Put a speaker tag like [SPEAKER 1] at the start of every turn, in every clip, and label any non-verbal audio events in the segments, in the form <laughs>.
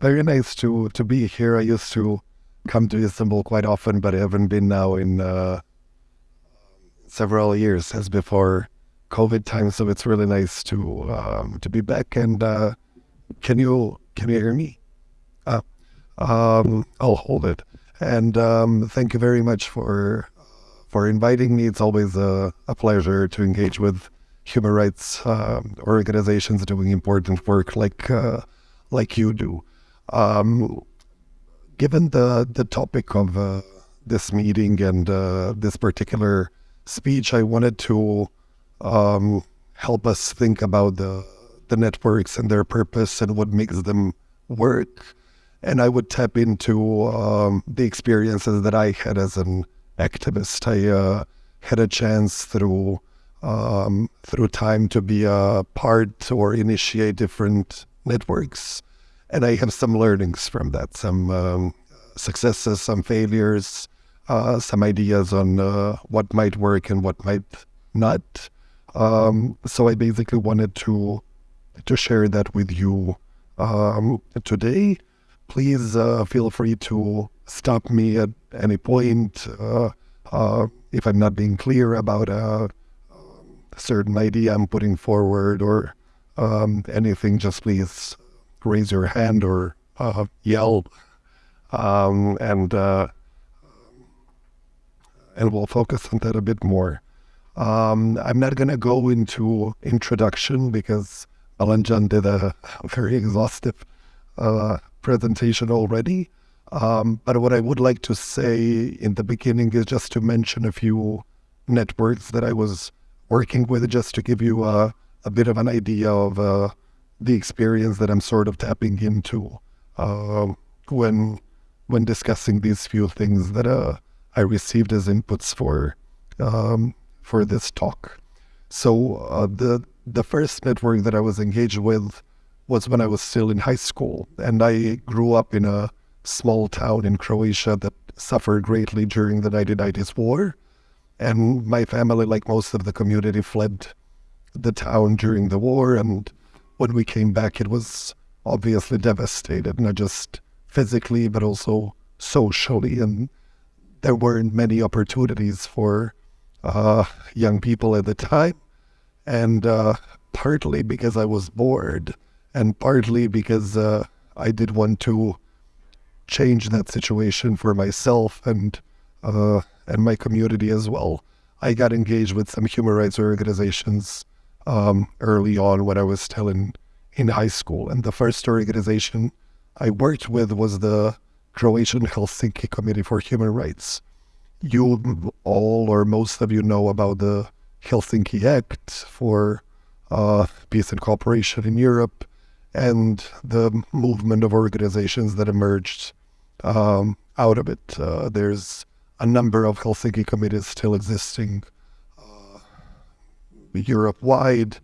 [SPEAKER 1] very nice to to be here. I used to come to Istanbul quite often, but I haven't been now in uh, several years as before COVID time. So it's really nice to um, to be back. And uh, can you can you hear me? Uh, um, I'll hold it. And um, thank you very much for for inviting me. It's always a, a pleasure to engage with human rights uh, organizations doing important work like uh, like you do. Um, given the the topic of uh, this meeting and uh, this particular speech, I wanted to um, help us think about the the networks and their purpose and what makes them work. And I would tap into um, the experiences that I had as an activist. I uh, had a chance through um, through time to be a part or initiate different networks, and I have some learnings from that, some um, successes, some failures, uh, some ideas on uh, what might work and what might not. Um, so I basically wanted to to share that with you um, today. Please uh, feel free to stop me at any point uh, uh, if I'm not being clear about a, a certain idea I'm putting forward or um, anything. Just please raise your hand or uh, yell, um, and uh, and we'll focus on that a bit more. Um, I'm not going to go into introduction because Alanjan did a <laughs> very exhaustive uh, presentation already. Um, but what I would like to say in the beginning is just to mention a few networks that I was working with, just to give you a, a bit of an idea of uh, the experience that I'm sort of tapping into uh, when when discussing these few things that uh, I received as inputs for um, for this talk. So uh, the the first network that I was engaged with was when I was still in high school, and I grew up in a small town in Croatia that suffered greatly during the 1990s war. And my family, like most of the community, fled the town during the war. And when we came back, it was obviously devastated, not just physically, but also socially. And there weren't many opportunities for uh, young people at the time. And uh, partly because I was bored, and partly because uh, I did want to change that situation for myself and uh, and my community as well. I got engaged with some human rights organizations um, early on when I was still in in high school, and the first organization I worked with was the Croatian Helsinki Committee for Human Rights. You all or most of you know about the Helsinki Act for uh, peace and cooperation in Europe and the movement of organizations that emerged um, out of it. Uh, there's a number of Helsinki committees still existing Europe wide,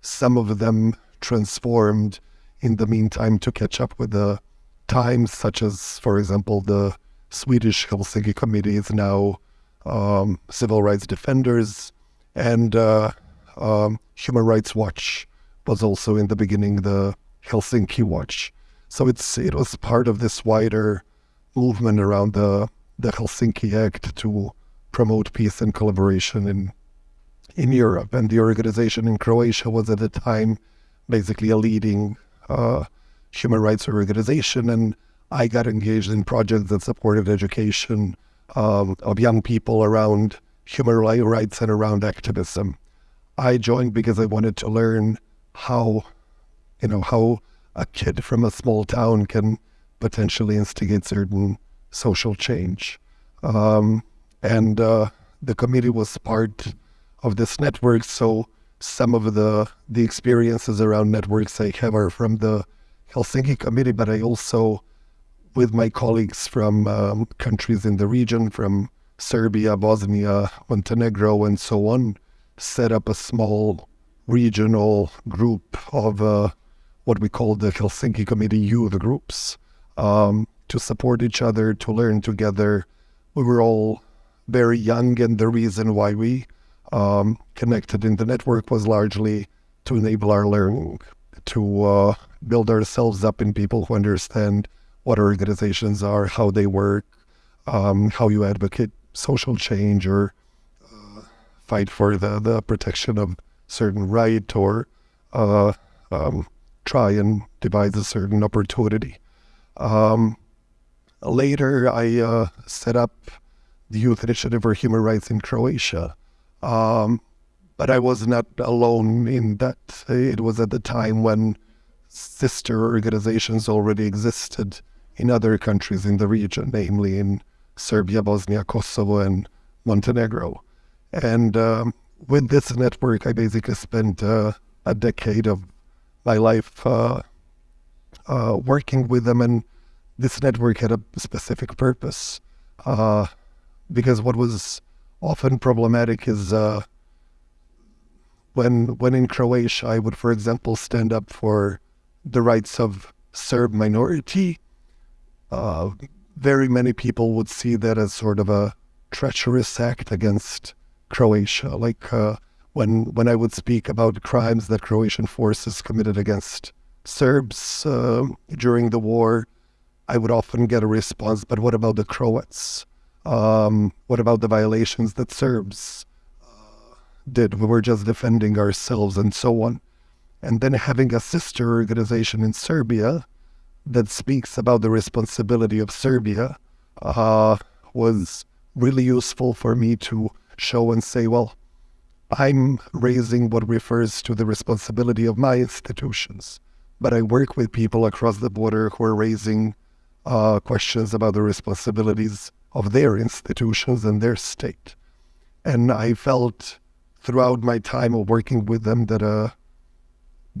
[SPEAKER 1] some of them transformed in the meantime to catch up with the times, such as, for example, the Swedish Helsinki Committee is now um, civil rights defenders, and uh, um, Human Rights Watch was also in the beginning the Helsinki Watch. So it's it was part of this wider movement around the the Helsinki Act to promote peace and collaboration in in Europe. And the organization in Croatia was at the time basically a leading uh, human rights organization. And I got engaged in projects that supported education um, of young people around human rights and around activism. I joined because I wanted to learn how, you know, how a kid from a small town can potentially instigate certain social change. Um, and uh, the committee was part of this network, so some of the the experiences around networks I have are from the Helsinki committee, but I also, with my colleagues from um, countries in the region, from Serbia, Bosnia, Montenegro, and so on, set up a small regional group of uh, what we call the Helsinki Committee youth groups um, to support each other, to learn together. We were all very young, and the reason why we um, connected in the network was largely to enable our learning, to uh, build ourselves up in people who understand what organizations are, how they work, um, how you advocate social change or uh, fight for the, the protection of certain right or uh, um, try and devise a certain opportunity. Um, later, I uh, set up the Youth Initiative for Human Rights in Croatia. Um, but I was not alone in that. It was at the time when sister organizations already existed in other countries in the region, namely in Serbia, Bosnia, Kosovo, and Montenegro. And um, with this network, I basically spent uh, a decade of my life uh, uh, working with them, and this network had a specific purpose. Uh, because what was often problematic is uh, when when in Croatia, I would, for example, stand up for the rights of Serb minority. Uh, very many people would see that as sort of a treacherous act against Croatia. Like uh, when when I would speak about crimes that Croatian forces committed against Serbs uh, during the war, I would often get a response. But what about the Croats? Um, what about the violations that Serbs uh, did? We were just defending ourselves and so on. And then having a sister organization in Serbia that speaks about the responsibility of Serbia uh, was really useful for me to show and say, well, I'm raising what refers to the responsibility of my institutions, but I work with people across the border who are raising uh, questions about the responsibilities of their institutions and their state. And I felt throughout my time of working with them that uh,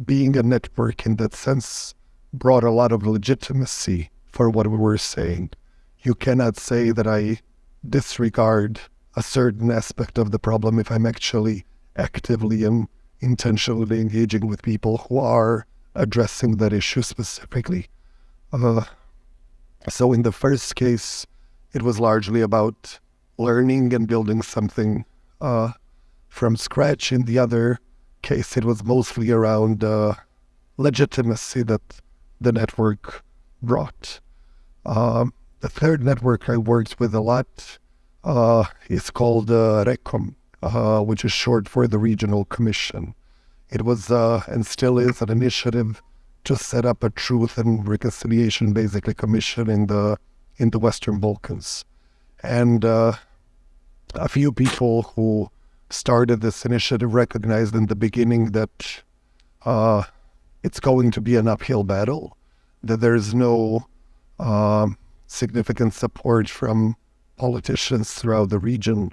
[SPEAKER 1] being a network in that sense brought a lot of legitimacy for what we were saying. You cannot say that I disregard a certain aspect of the problem if I'm actually actively and intentionally engaging with people who are addressing that issue specifically. Uh, so in the first case, it was largely about learning and building something uh, from scratch. In the other case, it was mostly around uh, legitimacy that the network brought. Um, the third network I worked with a lot uh, is called uh, RECOM, uh, which is short for the Regional Commission. It was uh, and still is an initiative to set up a truth and reconciliation, basically, commission in the in the Western Balkans. And uh, a few people who started this initiative recognized in the beginning that uh, it's going to be an uphill battle, that there's no uh, significant support from politicians throughout the region.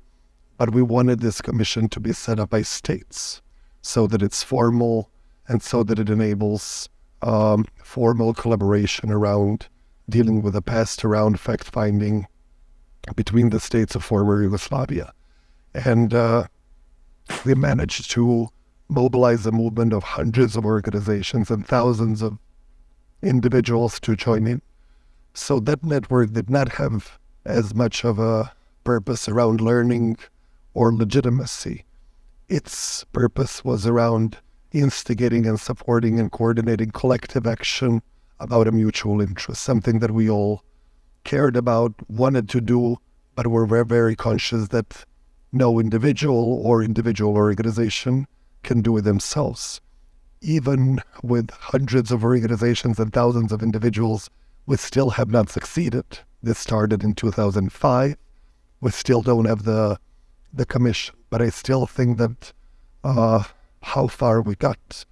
[SPEAKER 1] But we wanted this commission to be set up by states so that it's formal and so that it enables um, formal collaboration around dealing with the past around fact finding between the states of former Yugoslavia. And uh, we managed to mobilize a movement of hundreds of organizations and thousands of individuals to join in. So that network did not have as much of a purpose around learning or legitimacy. Its purpose was around instigating and supporting and coordinating collective action about a mutual interest, something that we all cared about, wanted to do, but were very, very conscious that no individual or individual organization can do it themselves. Even with hundreds of organizations and thousands of individuals, we still have not succeeded. This started in 2005. We still don't have the the commission, but I still think that uh, how far we got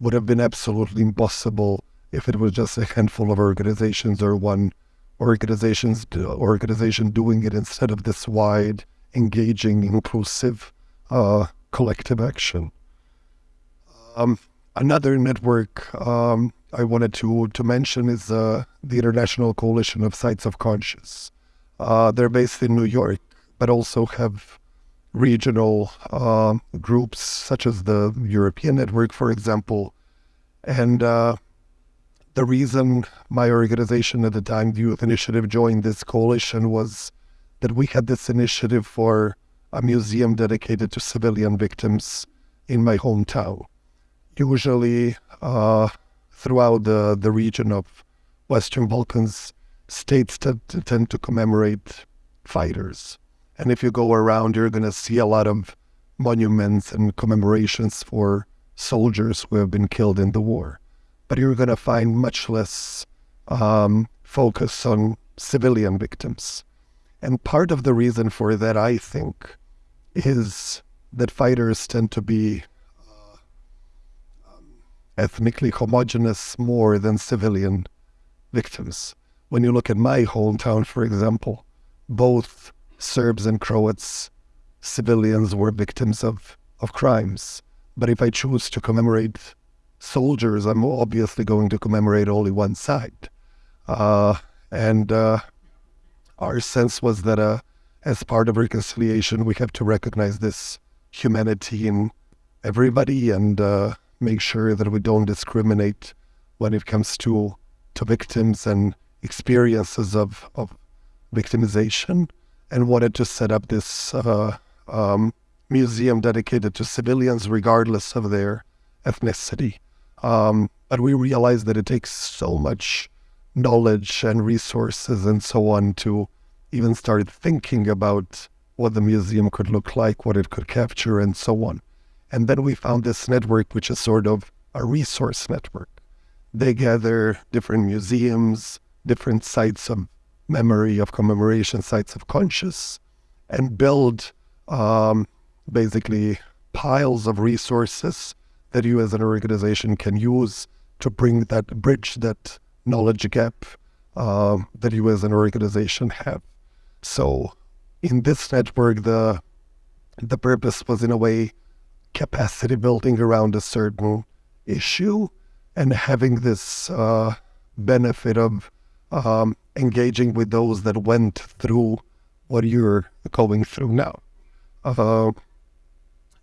[SPEAKER 1] would have been absolutely impossible if it was just a handful of organizations or one organizations organization doing it instead of this wide, engaging, inclusive, uh, collective action. Um, another network um, I wanted to to mention is uh, the International Coalition of Sites of Conscience. Uh, they're based in New York, but also have regional uh, groups such as the European Network, for example, and uh, the reason my organization at the time, the Youth Initiative, joined this coalition was that we had this initiative for a museum dedicated to civilian victims in my hometown. Usually, uh, throughout the, the region of Western Balkans, states tend tend to commemorate fighters. And if you go around, you're going to see a lot of monuments and commemorations for soldiers who have been killed in the war. But you're going to find much less um, focus on civilian victims. And part of the reason for that, I think, is that fighters tend to be uh, um, ethnically homogenous more than civilian victims. When you look at my hometown, for example, both Serbs and Croats, civilians were victims of, of crimes. But if I choose to commemorate soldiers, I'm obviously going to commemorate only one side. Uh, and uh, our sense was that uh, as part of reconciliation, we have to recognize this humanity in everybody and uh, make sure that we don't discriminate when it comes to to victims and experiences of, of victimization and wanted to set up this uh, um, museum dedicated to civilians regardless of their ethnicity. Um, but we realized that it takes so much knowledge and resources and so on to even start thinking about what the museum could look like, what it could capture, and so on. And then we found this network, which is sort of a resource network. They gather different museums, different sites of memory, of commemoration, sites of conscious, and build um, basically piles of resources that you as an organization can use to bring that bridge that knowledge gap uh, that you as an organization have. So in this network, the the purpose was in a way capacity building around a certain issue and having this uh, benefit of um, engaging with those that went through what you're going through now. Uh,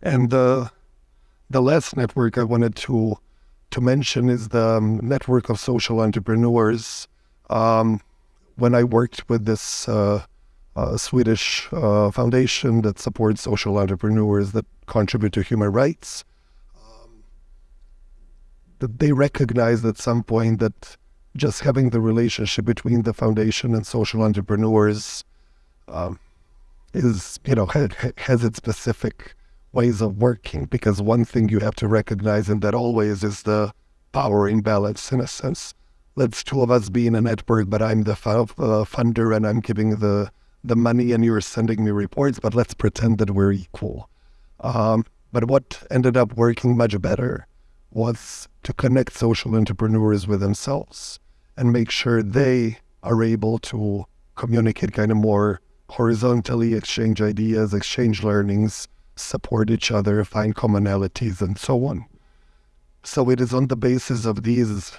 [SPEAKER 1] and the the last network I wanted to to mention is the um, network of social entrepreneurs. Um, when I worked with this uh, uh, Swedish uh, foundation that supports social entrepreneurs that contribute to human rights, um, that they recognized at some point that just having the relationship between the foundation and social entrepreneurs um, is, you know, has its specific ways of working because one thing you have to recognize in that always is the power imbalance in a sense. Let's two of us be in a network, but I'm the uh, funder and I'm giving the the money and you're sending me reports, but let's pretend that we're equal. Um, but what ended up working much better was to connect social entrepreneurs with themselves and make sure they are able to communicate kind of more horizontally, exchange ideas, exchange learnings, support each other, find commonalities, and so on. So it is on the basis of these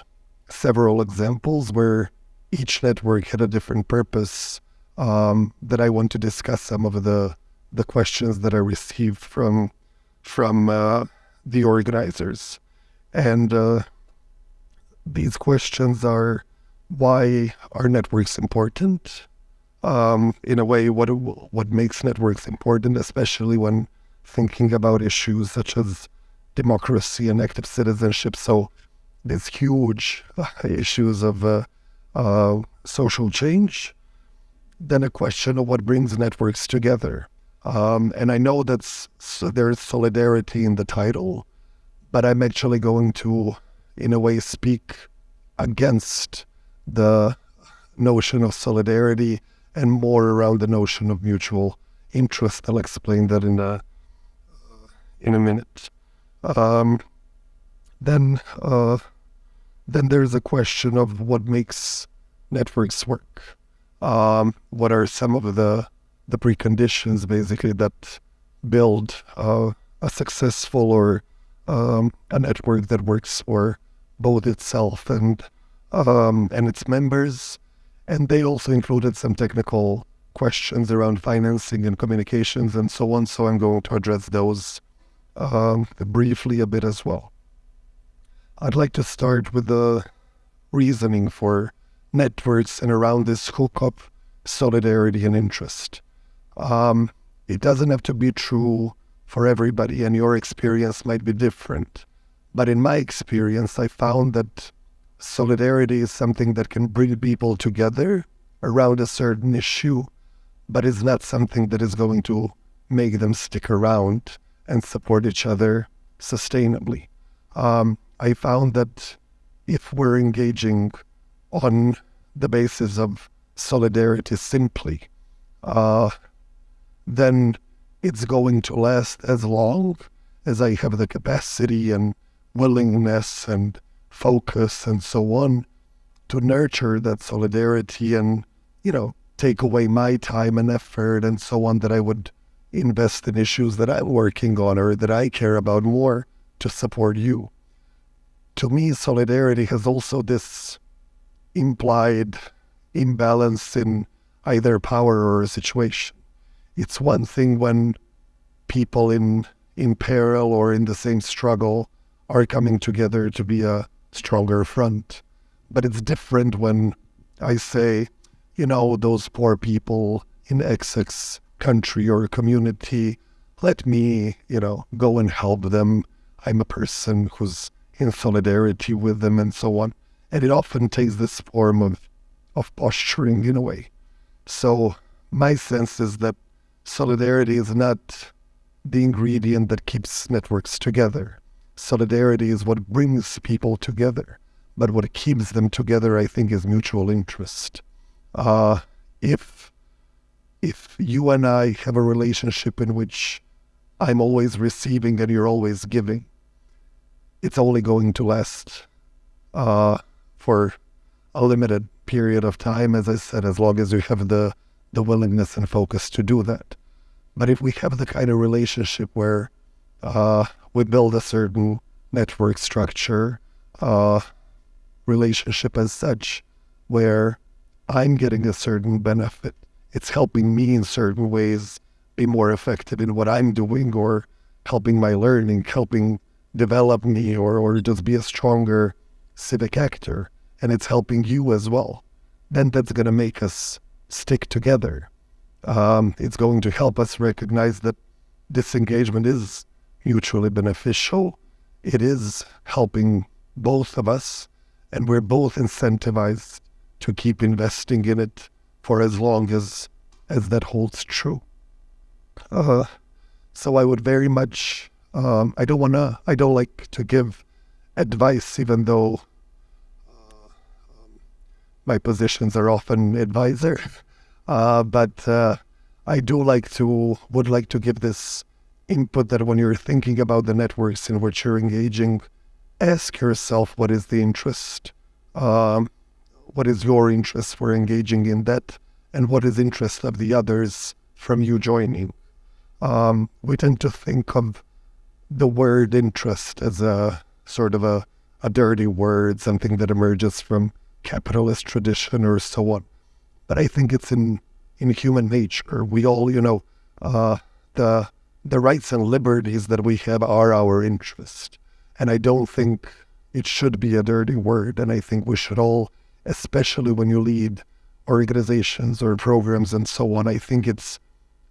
[SPEAKER 1] several examples where each network had a different purpose um, that I want to discuss some of the the questions that I received from from uh, the organizers, and uh, these questions are why are networks important? Um, in a way, what what makes networks important, especially when thinking about issues such as democracy and active citizenship. So these huge uh, issues of uh, uh, social change. Then a question of what brings networks together. Um, and I know that there's solidarity in the title, but I'm actually going to, in a way, speak against the notion of solidarity and more around the notion of mutual interest. I'll explain that in a in a minute. Um, then, uh, then there's a question of what makes networks work. Um, what are some of the the preconditions, basically, that build uh, a successful or um, a network that works for both itself and um, and its members. And they also included some technical questions around financing and communications and so on. So I'm going to address those um, briefly a bit as well. I'd like to start with the reasoning for networks and around this hook up solidarity and interest. Um, it doesn't have to be true for everybody, and your experience might be different. But in my experience, I found that solidarity is something that can bring people together around a certain issue, but is not something that is going to make them stick around and support each other sustainably. Um, I found that if we're engaging on the basis of solidarity simply, uh, then it's going to last as long as I have the capacity and willingness and focus and so on to nurture that solidarity and, you know, take away my time and effort and so on that I would invest in issues that I'm working on or that I care about more to support you. To me, solidarity has also this implied imbalance in either power or situation. It's one thing when people in in peril or in the same struggle are coming together to be a stronger front. But it's different when I say, you know, those poor people in XX country or community, let me, you know, go and help them. I'm a person who's in solidarity with them and so on. And it often takes this form of, of posturing in a way. So my sense is that solidarity is not the ingredient that keeps networks together. Solidarity is what brings people together. But what keeps them together, I think, is mutual interest. Uh, if if you and I have a relationship in which I'm always receiving and you're always giving, it's only going to last uh, for a limited period of time, as I said, as long as you have the, the willingness and focus to do that. But if we have the kind of relationship where uh, we build a certain network structure, uh, relationship as such, where I'm getting a certain benefit, it's helping me in certain ways be more effective in what I'm doing or helping my learning, helping develop me or, or just be a stronger civic actor. And it's helping you as well. Then that's going to make us stick together um, it's going to help us recognize that this engagement is mutually beneficial. It is helping both of us, and we're both incentivized to keep investing in it for as long as as that holds true. Uh, so I would very much. Um, I don't wanna. I don't like to give advice, even though my positions are often advisor. <laughs> Uh, but uh, I do like to, would like to give this input that when you're thinking about the networks in which you're engaging, ask yourself what is the interest, um, what is your interest for engaging in that, and what is interest of the others from you joining. Um, we tend to think of the word interest as a sort of a, a dirty word, something that emerges from capitalist tradition or so on but I think it's in in human nature. We all, you know, uh, the the rights and liberties that we have are our interest, and I don't think it should be a dirty word. And I think we should all, especially when you lead organizations or programs and so on, I think it's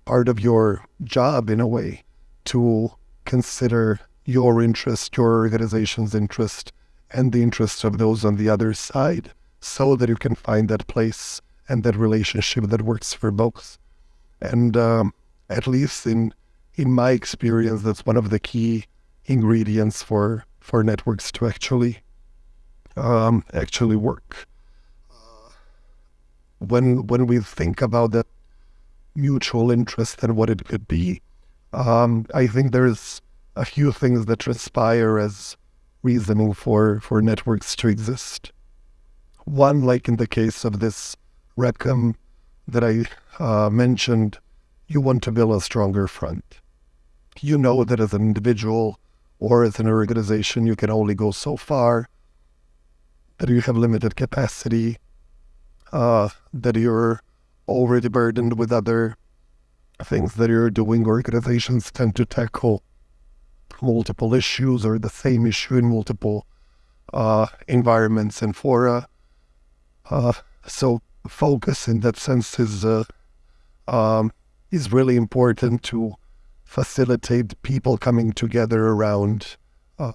[SPEAKER 1] part of your job in a way to consider your interest, your organization's interest, and the interest of those on the other side so that you can find that place and that relationship that works for both. And um, at least in in my experience, that's one of the key ingredients for for networks to actually um, actually work. When when we think about that mutual interest and what it could be, um, I think there's a few things that transpire as reasoning for for networks to exist. One, like in the case of this RECOM that I uh, mentioned, you want to build a stronger front. You know that as an individual or as an organization, you can only go so far, that you have limited capacity, uh, that you're already burdened with other things that you're doing. Organizations tend to tackle multiple issues or the same issue in multiple uh, environments and fora. Uh, so focus in that sense is uh, um, is really important to facilitate people coming together around uh,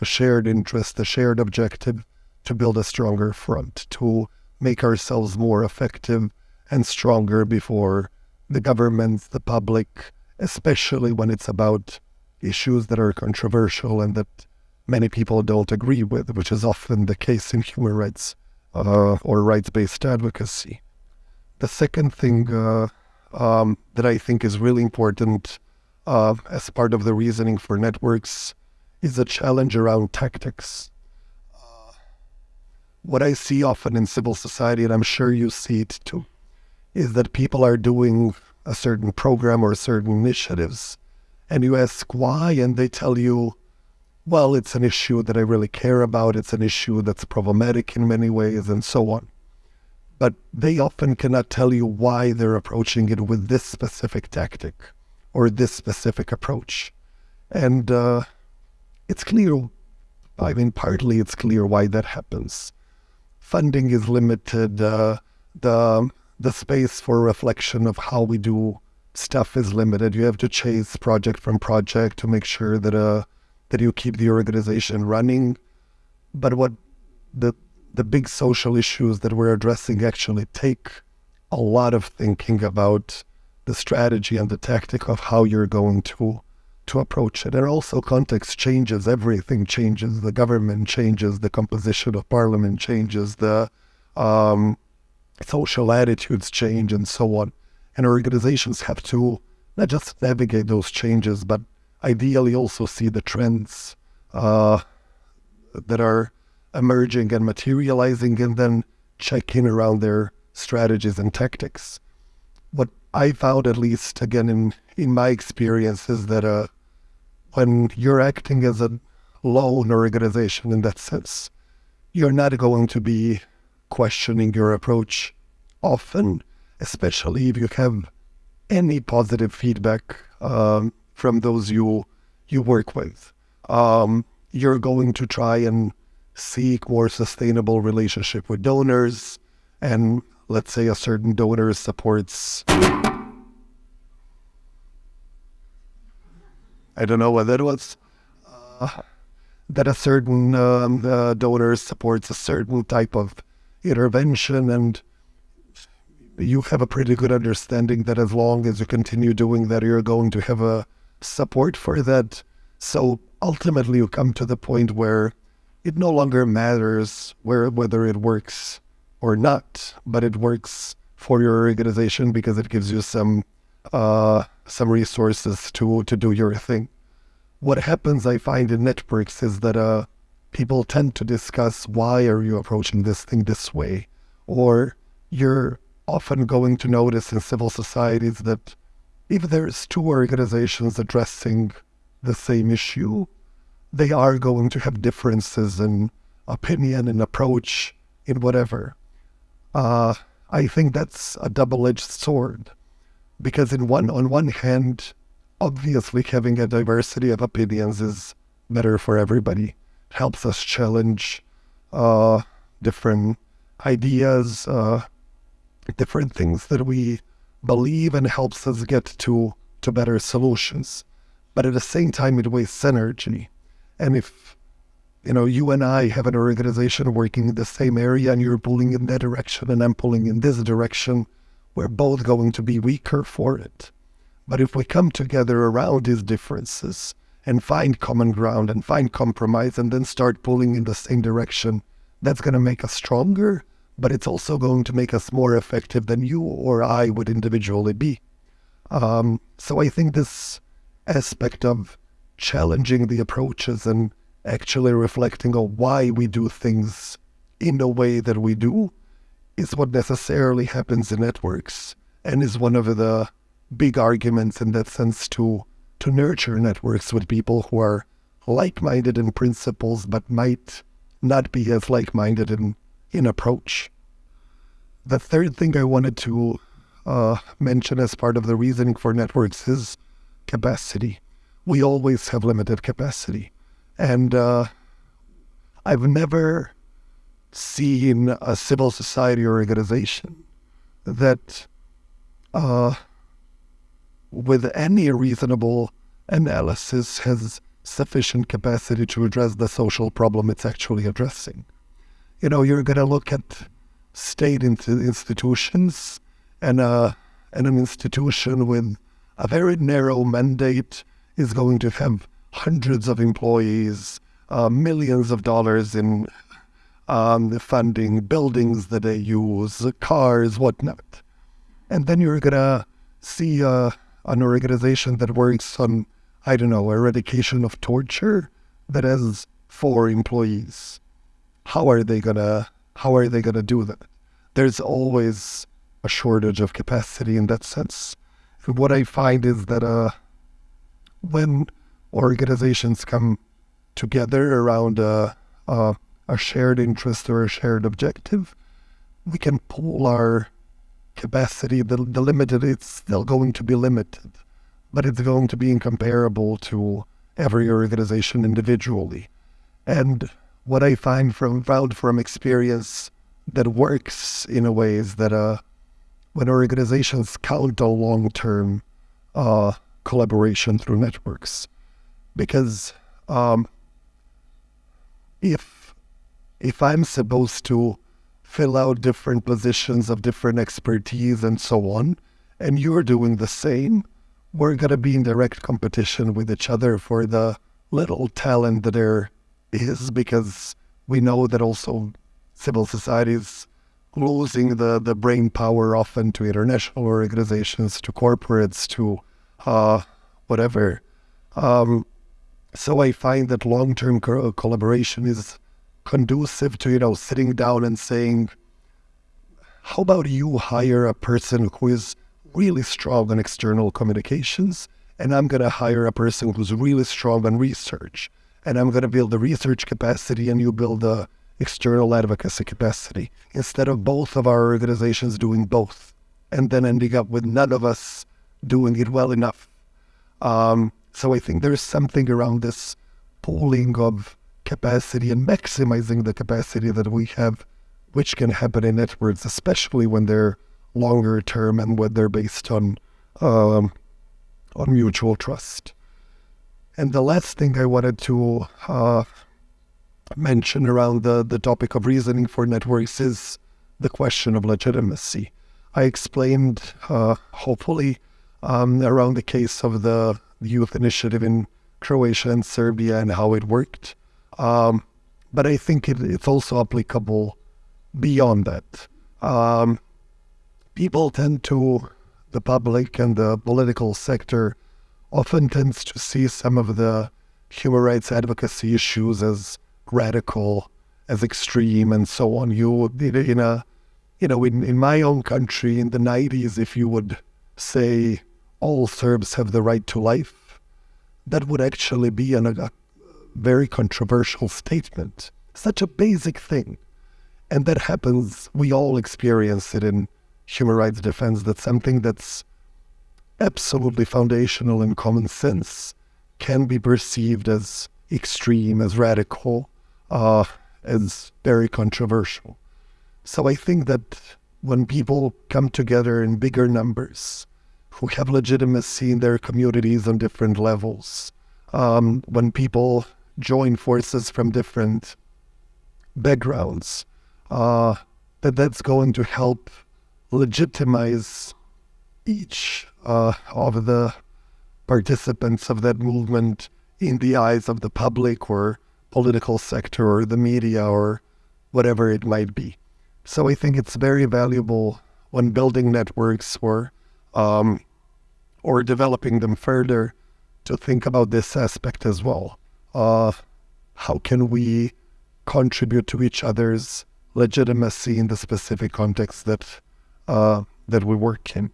[SPEAKER 1] a shared interest, a shared objective, to build a stronger front, to make ourselves more effective and stronger before the governments, the public, especially when it's about issues that are controversial and that many people don't agree with, which is often the case in human rights uh, or rights based advocacy. The second thing uh, um, that I think is really important uh, as part of the reasoning for networks is a challenge around tactics. Uh, what I see often in civil society, and I'm sure you see it too, is that people are doing a certain program or certain initiatives, and you ask why, and they tell you, well, it's an issue that I really care about, it's an issue that's problematic in many ways, and so on. But they often cannot tell you why they're approaching it with this specific tactic or this specific approach. And uh, it's clear, I mean, partly it's clear why that happens. Funding is limited, uh, the, the space for reflection of how we do stuff is limited. You have to chase project from project to make sure that uh, that you keep the organization running. But what the the big social issues that we're addressing actually take a lot of thinking about the strategy and the tactic of how you're going to to approach it. And also context changes, everything changes. The government changes, the composition of parliament changes, the um, social attitudes change, and so on. And organizations have to not just navigate those changes, but ideally also see the trends uh, that are emerging and materializing, and then check in around their strategies and tactics. What I found, at least again in in my experience, is that uh, when you're acting as a lone organization in that sense, you're not going to be questioning your approach often, especially if you have any positive feedback um, from those you you work with. Um, you're going to try and seek more sustainable relationship with donors, and let's say a certain donor supports. I don't know what that was. Uh, that a certain um, donor supports a certain type of intervention, and you have a pretty good understanding that as long as you continue doing that, you're going to have a support for that. So ultimately, you come to the point where it no longer matters where whether it works or not, but it works for your organization because it gives you some uh, some resources to to do your thing. What happens, I find, in networks is that uh, people tend to discuss why are you approaching this thing this way, or you're often going to notice in civil societies that if there's two organizations addressing the same issue, they are going to have differences in opinion and approach in whatever. Uh, I think that's a double-edged sword, because in one on one hand, obviously having a diversity of opinions is better for everybody. Helps us challenge uh, different ideas, uh, different things that we believe, and helps us get to to better solutions. But at the same time, it wastes energy. And if you know, you and I have an organization working in the same area and you're pulling in that direction and I'm pulling in this direction, we're both going to be weaker for it. But if we come together around these differences and find common ground and find compromise and then start pulling in the same direction, that's going to make us stronger, but it's also going to make us more effective than you or I would individually be. Um, so I think this aspect of challenging the approaches and actually reflecting on why we do things in the way that we do is what necessarily happens in networks and is one of the big arguments in that sense to to nurture networks with people who are like-minded in principles but might not be as like-minded in in approach. The third thing I wanted to uh, mention as part of the reasoning for networks is capacity we always have limited capacity. And uh, I've never seen a civil society organization that, uh, with any reasonable analysis, has sufficient capacity to address the social problem it's actually addressing. You know, you're going to look at state institutions and, uh, and an institution with a very narrow mandate is going to have hundreds of employees, uh, millions of dollars in um, the funding, buildings that they use, cars, whatnot. And then you're going to see uh, an organization that works on, I don't know, eradication of torture that has four employees. How are they gonna how are they gonna do that? There's always a shortage of capacity in that sense. And what I find is that uh, when organizations come together around a, a, a shared interest or a shared objective, we can pull our capacity. The, the limited, it's still going to be limited, but it's going to be incomparable to every organization individually. And what I find from found from experience that works in a way is that uh, when organizations count on long term uh, collaboration through networks, because um, if if I'm supposed to fill out different positions of different expertise and so on, and you're doing the same, we're gonna be in direct competition with each other for the little talent that there is, because we know that also civil society is losing the, the brain power often to international organizations, to corporates, to uh, whatever. Um, so I find that long-term co- collaboration is conducive to you know sitting down and saying, "How about you hire a person who is really strong on external communications, and I'm going to hire a person who's really strong on research, and I'm going to build the research capacity, and you build the external advocacy capacity, instead of both of our organizations doing both, and then ending up with none of us doing it well enough." Um, so I think there's something around this pooling of capacity and maximizing the capacity that we have, which can happen in networks, especially when they're longer term and when they're based on um, on mutual trust. And the last thing I wanted to uh, mention around the, the topic of reasoning for networks is the question of legitimacy. I explained, uh, hopefully, um, around the case of the youth initiative in Croatia and Serbia and how it worked. Um, but I think it, it's also applicable beyond that. Um, people tend to, the public and the political sector often tends to see some of the human rights advocacy issues as radical, as extreme, and so on. You in a, you know, in, in my own country in the 90s, if you would say all Serbs have the right to life, that would actually be an, a very controversial statement. Such a basic thing. And that happens, we all experience it in human rights defense, that something that's absolutely foundational in common sense can be perceived as extreme, as radical, uh, as very controversial. So I think that when people come together in bigger numbers, who have legitimacy in their communities on different levels, um, when people join forces from different backgrounds, uh, that that's going to help legitimize each uh, of the participants of that movement in the eyes of the public or political sector or the media or whatever it might be. So I think it's very valuable when building networks or um, or developing them further to think about this aspect as well how can we contribute to each other's legitimacy in the specific context that uh, that we work in.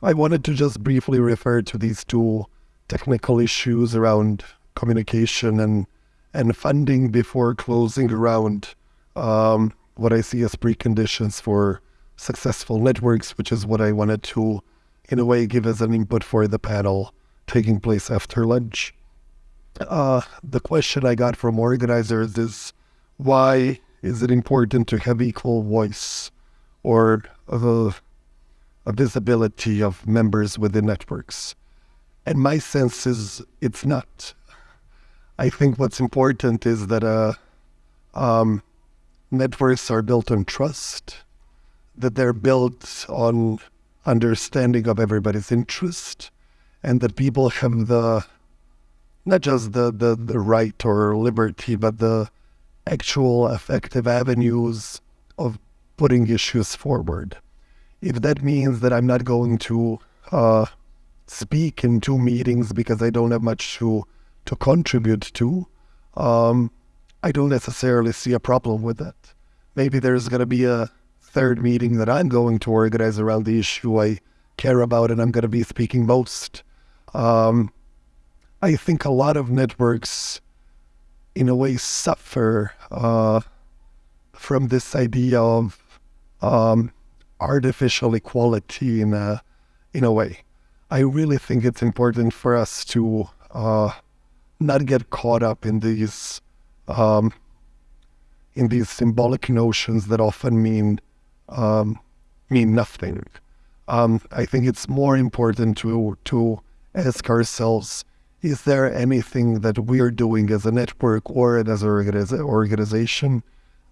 [SPEAKER 1] I wanted to just briefly refer to these two technical issues around communication and and funding before closing around um, what I see as preconditions for successful networks, which is what I wanted to in a way give as an input for the panel taking place after lunch. Uh, the question I got from organizers is why is it important to have equal voice or a, a visibility of members within networks? And my sense is it's not. I think what's important is that uh, um, networks are built on trust, that they're built on understanding of everybody's interest, and that people have the not just the, the, the right or liberty, but the actual effective avenues of putting issues forward. If that means that I'm not going to uh, speak in two meetings because I don't have much to to contribute to, um, I don't necessarily see a problem with that. Maybe there's going to be a third meeting that I'm going to organize around the issue I care about, and I'm going to be speaking most. Um, I think a lot of networks, in a way, suffer uh, from this idea of um, artificial equality in a in a way. I really think it's important for us to uh, not get caught up in these um, in these symbolic notions that often mean um, mean nothing. Um, I think it's more important to to ask ourselves: Is there anything that we're doing as a network or as an organization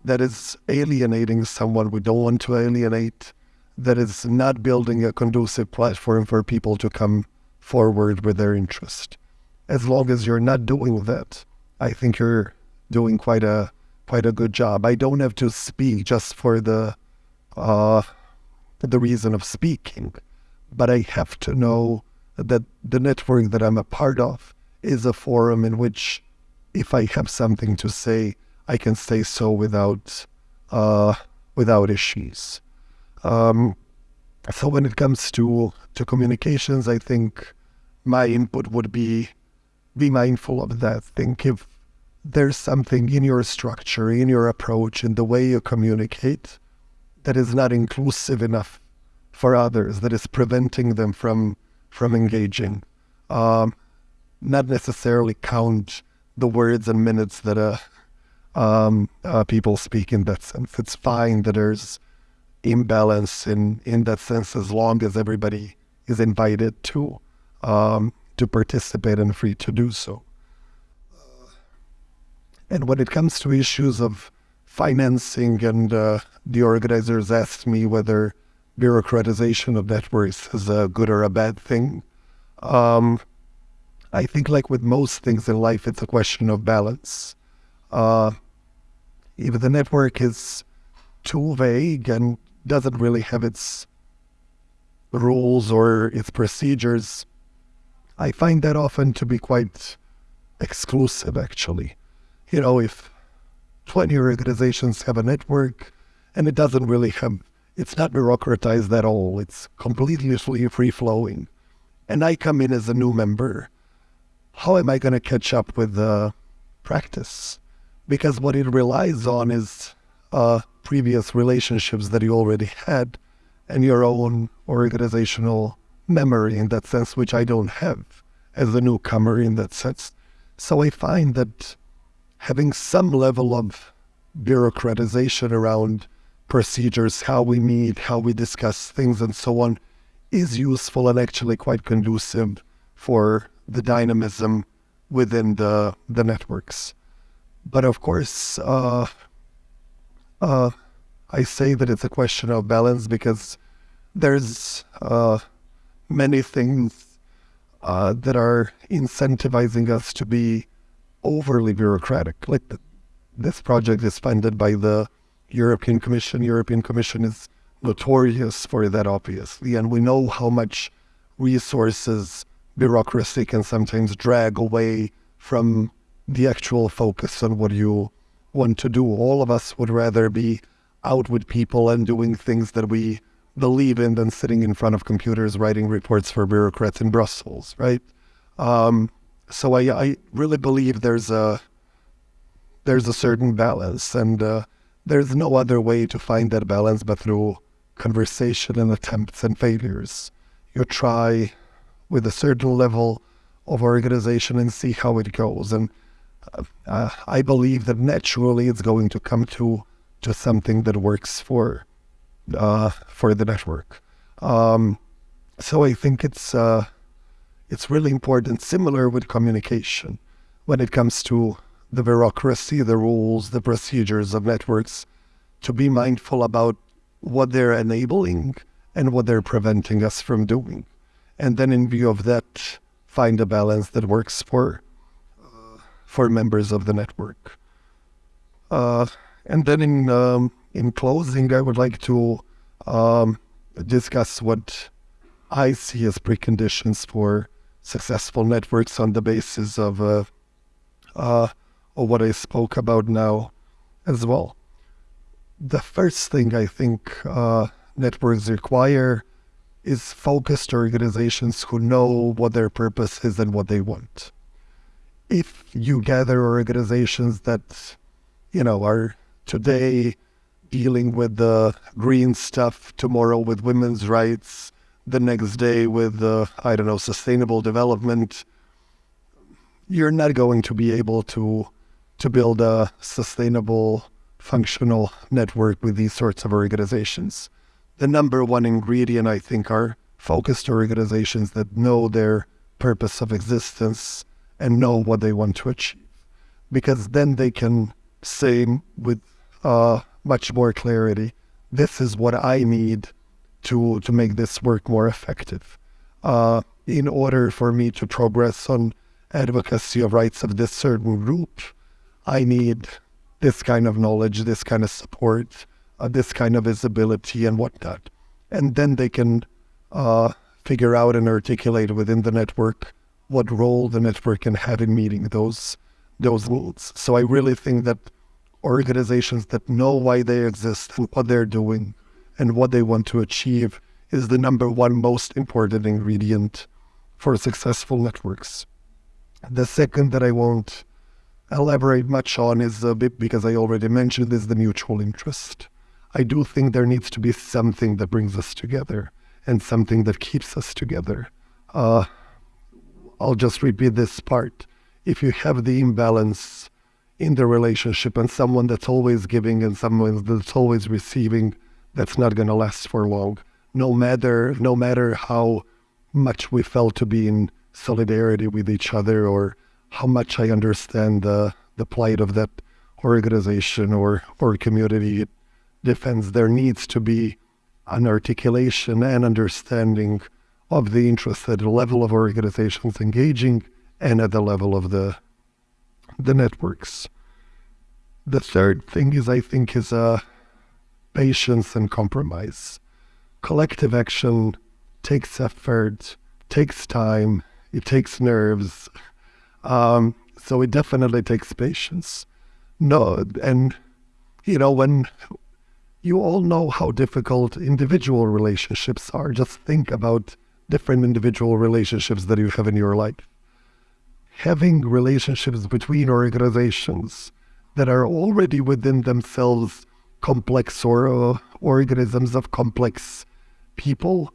[SPEAKER 1] that is alienating someone we don't want to alienate? That is not building a conducive platform for people to come forward with their interest as long as you're not doing that, I think you're doing quite a quite a good job. I don't have to speak just for the uh, the reason of speaking, but I have to know that the network that I'm a part of is a forum in which, if I have something to say, I can say so without uh, without issues. Um, so when it comes to to communications, I think my input would be be mindful of that. Think if there's something in your structure, in your approach, in the way you communicate that is not inclusive enough for others, that is preventing them from from engaging. Um, not necessarily count the words and minutes that uh, um, uh, people speak in that sense. It's fine that there's imbalance in, in that sense as long as everybody is invited to. Um, to participate and free to do so. And when it comes to issues of financing, and uh, the organizers asked me whether bureaucratization of networks is a good or a bad thing. Um, I think, like with most things in life, it's a question of balance. Uh, if the network is too vague and doesn't really have its rules or its procedures, I find that often to be quite exclusive, actually. You know, if 20 organizations have a network and it doesn't really have, it's not bureaucratized at all, it's completely free flowing, and I come in as a new member, how am I going to catch up with the practice? Because what it relies on is uh, previous relationships that you already had and your own organizational memory in that sense, which I don't have as a newcomer in that sense. So I find that having some level of bureaucratization around procedures, how we meet, how we discuss things, and so on, is useful and actually quite conducive for the dynamism within the the networks. But of course, uh, uh, I say that it's a question of balance because there's uh, many things uh, that are incentivizing us to be overly bureaucratic. Like the, this project is funded by the European Commission. European Commission is notorious for that, obviously, and we know how much resources bureaucracy can sometimes drag away from the actual focus on what you want to do. All of us would rather be out with people and doing things that we believe in than sitting in front of computers writing reports for bureaucrats in Brussels, right? Um, so I, I really believe there's a there's a certain balance, and uh, there's no other way to find that balance but through conversation and attempts and failures. You try with a certain level of organization and see how it goes, and uh, uh I believe that naturally it's going to come to to something that works for uh, for the network. Um, so I think it's uh, it's really important. Similar with communication, when it comes to the bureaucracy, the rules, the procedures of networks, to be mindful about what they're enabling and what they're preventing us from doing. And then, in view of that, find a balance that works for uh, for members of the network. Uh, and then, in um, in closing, I would like to um, discuss what I see as preconditions for successful networks on the basis of uh, of what I spoke about now as well. The first thing I think uh, networks require is focused organizations who know what their purpose is and what they want. If you gather organizations that, you know, are today dealing with the green stuff, tomorrow with women's rights, the next day with, uh, I don't know, sustainable development, you're not going to be able to to build a sustainable, functional network with these sorts of organizations. The number one ingredient, I think, are focused organizations that know their purpose of existence and know what they want to achieve. Because then they can say with uh, much more clarity, this is what I need to, to make this work more effective. Uh, in order for me to progress on advocacy of rights of this certain group, I need this kind of knowledge, this kind of support, uh, this kind of visibility, and whatnot. And then they can uh, figure out and articulate within the network what role the network can have in meeting those those needs. So I really think that organizations that know why they exist and what they're doing and what they want to achieve is the number one most important ingredient for successful networks. The second that I won't elaborate much on is a bit because I already mentioned is the mutual interest. I do think there needs to be something that brings us together and something that keeps us together. Uh, I'll just repeat this part. If you have the imbalance in the relationship and someone that's always giving and someone that's always receiving, that's not going to last for long. No matter no matter how much we felt to be in solidarity with each other or how much I understand the the plight of that organization or or community it defends. There needs to be an articulation and understanding of the interests at the level of organizations engaging and at the level of the the networks. The third thing is I think is uh, patience and compromise. Collective action takes effort, takes time, it takes nerves, um, so it definitely takes patience. No, and you know when you all know how difficult individual relationships are. Just think about different individual relationships that you have in your life. Having relationships between organizations that are already within themselves complex or uh, organisms of complex people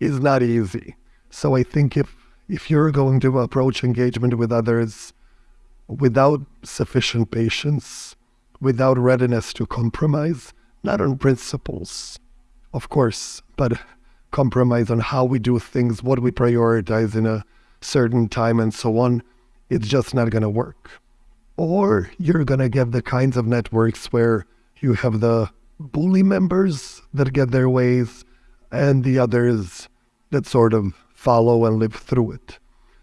[SPEAKER 1] is not easy. So I think if if you're going to approach engagement with others without sufficient patience, without readiness to compromise, not on principles, of course, but compromise on how we do things, what we prioritize in a certain time, and so on, it's just not going to work. Or you're going to get the kinds of networks where you have the bully members that get their ways and the others that sort of follow and live through it.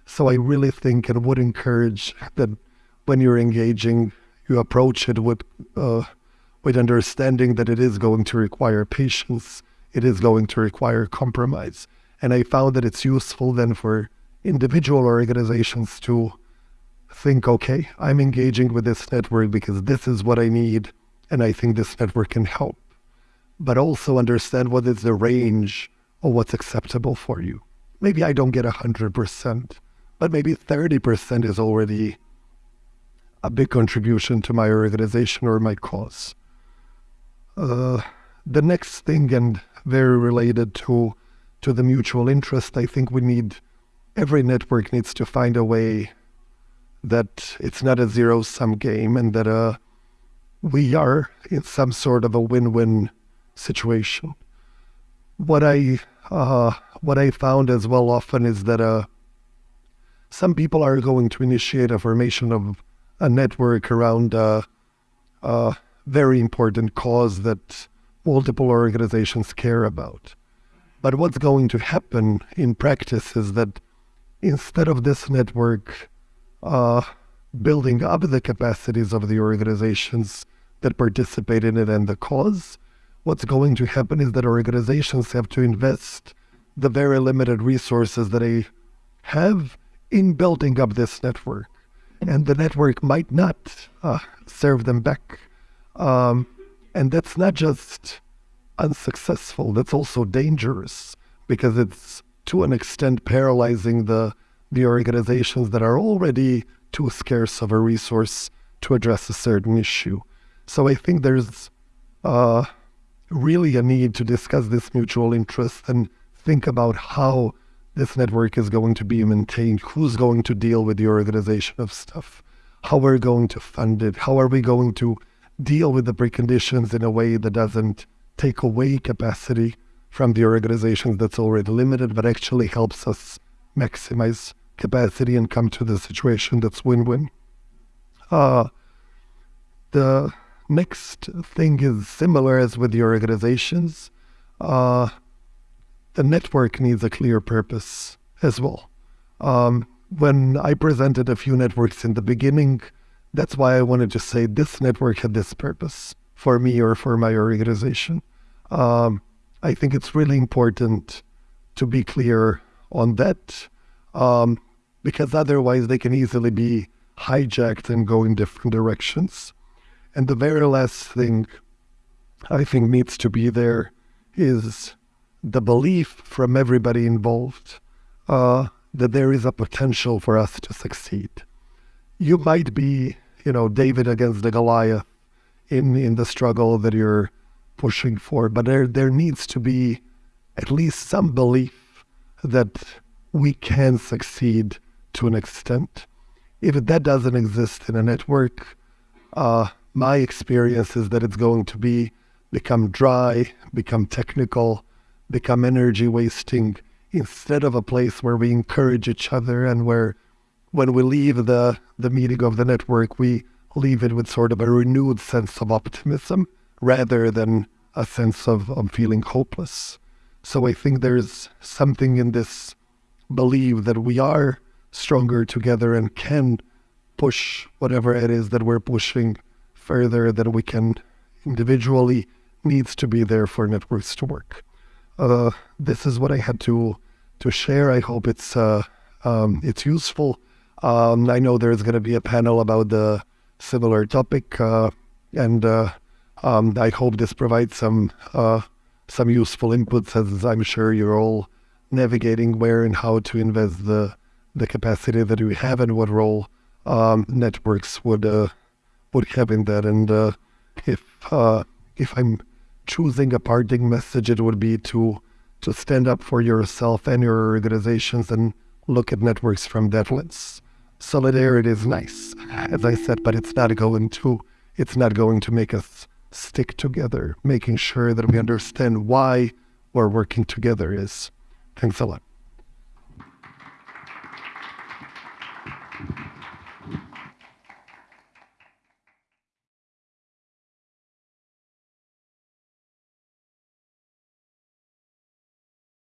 [SPEAKER 1] So I really think and would encourage that when you're engaging, you approach it with uh, with understanding that it is going to require patience, it is going to require compromise. And I found that it's useful then for individual organizations to think, okay, I'm engaging with this network because this is what I need, and I think this network can help. But also understand what is the range of what's acceptable for you maybe I don't get 100%, but maybe 30% is already a big contribution to my organization or my cause. Uh, the next thing, and very related to to the mutual interest, I think we need every network needs to find a way that it's not a zero sum game and that uh, we are in some sort of a win win situation. What I uh, what I found as well often is that uh, some people are going to initiate a formation of a network around a, a very important cause that multiple organizations care about. But what's going to happen in practice is that instead of this network uh, building up the capacities of the organizations that participate in it and the cause, what's going to happen is that organizations have to invest the very limited resources that they have in building up this network. And the network might not uh, serve them back. Um, and that's not just unsuccessful, that's also dangerous because it's to an extent paralyzing the, the organizations that are already too scarce of a resource to address a certain issue. So I think there's uh, really a need to discuss this mutual interest and think about how this network is going to be maintained, who's going to deal with the organization of stuff, how we're going to fund it, how are we going to deal with the preconditions in a way that doesn't take away capacity from the organizations that's already limited, but actually helps us maximize capacity and come to the situation that's win-win. Uh, the next thing is similar as with the organizations. Uh, the network needs a clear purpose as well. Um, when I presented a few networks in the beginning, that's why I wanted to say this network had this purpose for me or for my organization. Um, I think it's really important to be clear on that um, because otherwise they can easily be hijacked and go in different directions. And the very last thing I think needs to be there is the belief from everybody involved uh, that there is a potential for us to succeed. You might be, you know, David against the Goliath in, in the struggle that you're pushing for, but there, there needs to be at least some belief that we can succeed to an extent. If that doesn't exist in a network, uh, my experience is that it's going to be become dry, become technical, become energy wasting instead of a place where we encourage each other and where when we leave the, the meeting of the network, we leave it with sort of a renewed sense of optimism rather than a sense of, of feeling hopeless. So I think there's something in this belief that we are stronger together and can push whatever it is that we're pushing further than we can individually needs to be there for networks to work uh, this is what I had to to share. I hope it's uh, um, it's useful. Um, I know there's going to be a panel about the similar topic, uh, and uh, um, I hope this provides some uh, some useful inputs, as I'm sure you're all navigating where and how to invest the the capacity that we have and what role um, networks would uh, would have in that. And uh, if uh, if I'm choosing a parting message, it would be to to stand up for yourself and your organizations and look at networks from that lens. Solidarity is nice, as I said, but it's not going to it's not going to make us stick together. Making sure that we understand why we're working together is. Thanks a lot.